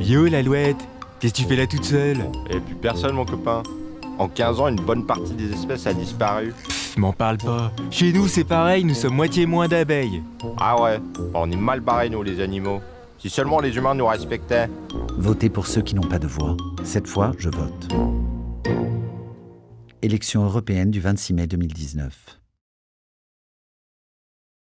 Yo, l'alouette Qu'est-ce que tu fais là toute seule Et puis personne, mon copain. En 15 ans, une bonne partie des espèces a disparu. M'en parle pas. Chez nous, c'est pareil, nous sommes moitié moins d'abeilles. Ah ouais, on est mal barrés, nous, les animaux. Si seulement les humains nous respectaient. Votez pour ceux qui n'ont pas de voix. Cette fois, je vote. Élection européenne du 26 mai 2019.